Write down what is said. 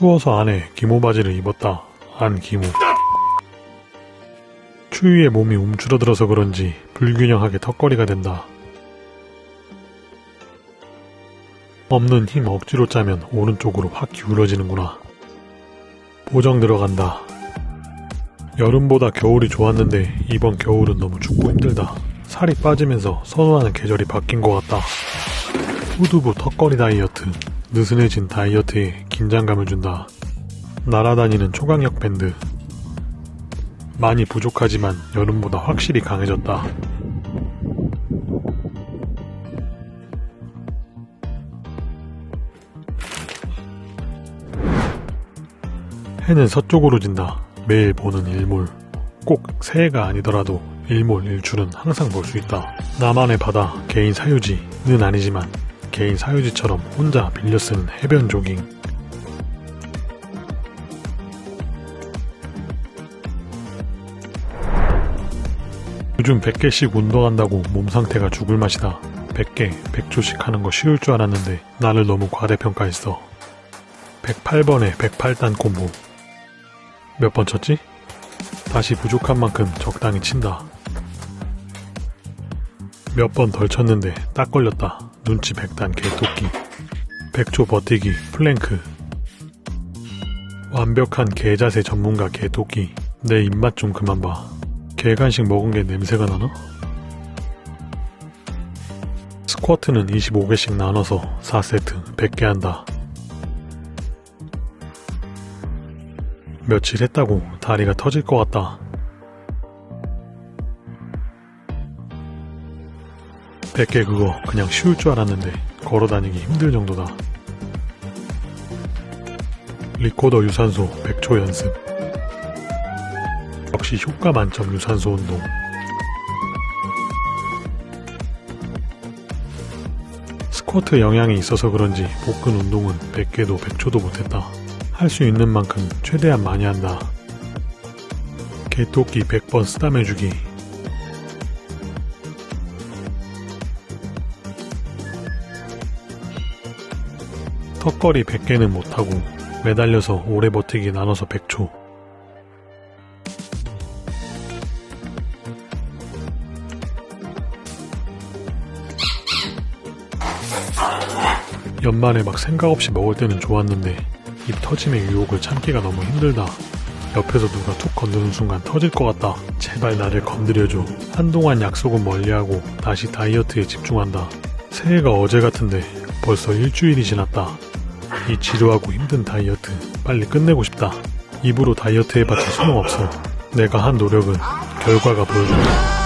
추워서 안에 기모 바지를 입었다. 안 기모. 추위에 몸이 움츠러들어서 그런지 불균형하게 턱걸이가 된다. 없는 힘 억지로 짜면 오른쪽으로 확 기울어지는구나. 보정 들어간다. 여름보다 겨울이 좋았는데 이번 겨울은 너무 춥고 힘들다. 살이 빠지면서 선호하는 계절이 바뀐 것 같다. 후두부 턱걸이 다이어트. 느슨해진 다이어트에 긴장감을 준다. 날아다니는 초강력 밴드. 많이 부족하지만 여름보다 확실히 강해졌다. 해는 서쪽으로 진다. 매일 보는 일몰. 꼭 새해가 아니더라도 일몰 일출은 항상 볼 수 있다. 나만의 바다, 개인 사유지는 아니지만 개인 사유지처럼 혼자 빌려 쓰는 해변 조깅. 요즘 100개씩 운동한다고 몸 상태가 죽을 맛이다. 100개, 100조씩 하는 거 쉬울 줄 알았는데 나를 너무 과대평가했어. 108번에 108단 콤보. 몇 번 쳤지? 다시 부족한 만큼 적당히 친다. 몇 번 덜 쳤는데 딱 걸렸다. 눈치 100단 개토끼. 100초 버티기 플랭크. 완벽한 개자세 전문가 개토끼. 내 입맛 좀 그만 봐. 개간식 먹은 게 냄새가 나나? 스쿼트는 25개씩 나눠서 4세트 100개 한다. 며칠 했다고 다리가 터질 것 같다. 100개 그거 그냥 쉬울 줄 알았는데 걸어다니기 힘들 정도다. 리코더 유산소 100초 연습. 역시 효과 만점 유산소 운동. 스쿼트 영향이 있어서 그런지 복근 운동은 100개도 100초도 못했다. 할 수 있는 만큼 최대한 많이 한다. 개토끼 100번 쓰담해주기. 턱걸이 100개는 못하고 매달려서 오래 버티기 나눠서 100초. 연말에 막 생각 없이 먹을 때는 좋았는데 입 터짐의 유혹을 참기가 너무 힘들다. 옆에서 누가 툭 건드는 순간 터질 것 같다. 제발 나를 건드려줘. 한동안 약속은 멀리하고 다시 다이어트에 집중한다. 새해가 어제 같은데 벌써 일주일이 지났다. 이 지루하고 힘든 다이어트 빨리 끝내고 싶다. 입으로 다이어트 해봤자 소용없어. 내가 한 노력은 결과가 보여준다.